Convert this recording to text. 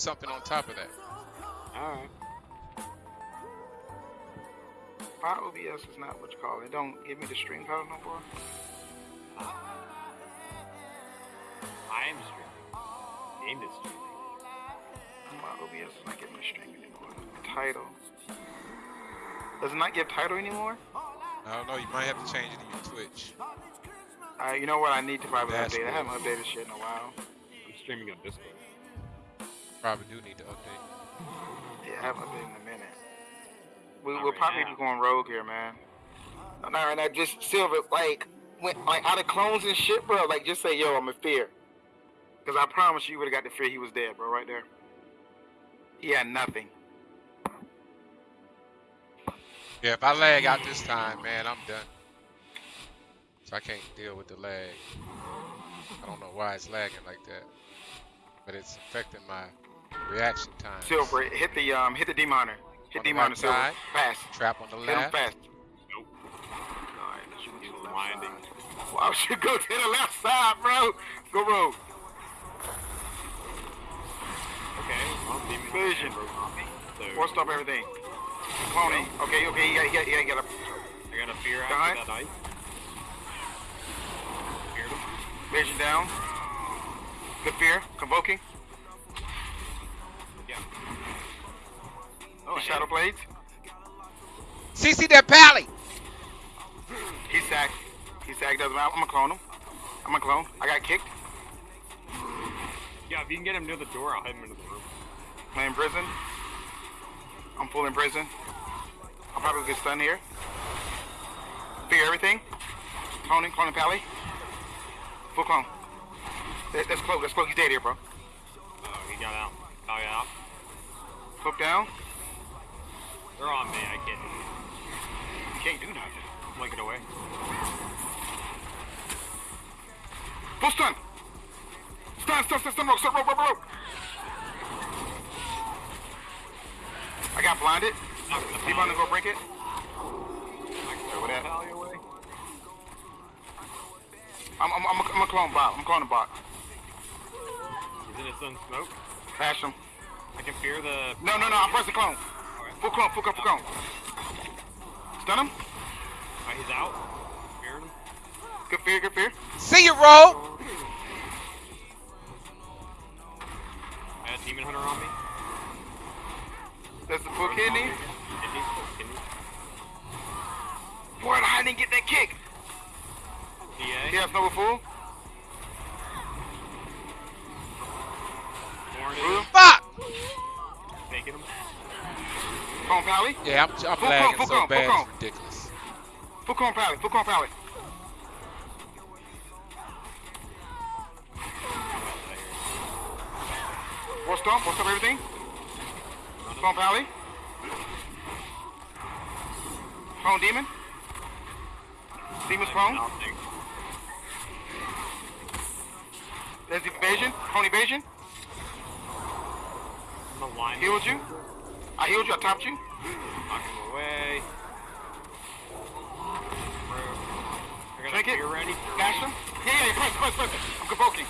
something on top of that. Alright. My OBS is not what you call it. Don't give me the stream code no more. I am streaming. Game is streaming. My OBS is not giving me stream anymore. Title. Does it not give title anymore? I don't know. You might have to change it in your Twitch. Uh, you know what? I need to probably That's update. I haven't updated shit in a while. I'm streaming on Discord. Probably do need to update. Yeah, I haven't updated in a minute. We we'll probably now. be going rogue here, man. No, no, and I just silver like when like out of clones and shit, bro. Like just say, yo, I'm a fear. Cause I promise you, you would have got the fear he was dead, bro, right there. He had nothing. Yeah, if I lag out this time, man, I'm done. So I can't deal with the lag. I don't know why it's lagging like that, but it's affecting my reaction time. Silver, hit the um, hit the demoner. Hit On the demoner, right silver, side. fast. Trap on the Hit him left. fast. Nope. Alright, shoot He's to left winding. side. Why would you go to the left side, bro? Go rogue. Okay. Well, Vision. broke. So Force stop everything. Cloning. Okay, okay, you got, you got, you got, you got I got a fear Done. after that ice. Feared him. vision down. Good fear. Convoking. Oh, Shadow him. blades. CC that pally! He sacked. He sacked. Doesn't matter. I'm gonna clone him. I'm gonna clone. I got kicked. Yeah, if you can get him near the door, I'll hit him into the room. I'm prison. I'm full in prison. I'll probably get stunned here. Fear everything. Cloning, cloning pally. Full clone. That, that's close. That's close. He's dead here, bro. Oh, he got out. Oh, yeah. out. Hook down. They're on me. I can't. Can't do nothing. Blink it away. Full stun. Stun, stun, stun, stun, rope, stun, rope, rope, rope. I got blinded. Keep on to go break it. Throw that. Away. I'm, I'm, I'm, a, I'm a clone bot. I'm cloning bot. He's in his own smoke. Bash him. I can fear the. No, no, no. I'm pressing clone. Full clone, full clone, full clone. Stun him. Oh, he's out. Feared him. Good fear, good fear. See you, Rogue! I had Demon Hunter on me. That's the full kidney. Kidney. Kidney. Boy, I didn't get that kick. DA. He has no full. Warren Blue. is Fuck! Taking him. Clone pally. Yeah, I'm, I'm Full lagging full so bad, cone. it's ridiculous. Pally. Full clone pally. Four stomp. Four stomp everything. Clone pally. Clone demon. Demon's clone. There's the evasion. Clone evasion. Line Healed you. I healed you. I topped you. Knock him away. Drink it. fear ready. Dash him. Yeah, yeah, press, press, press. I'm convoking.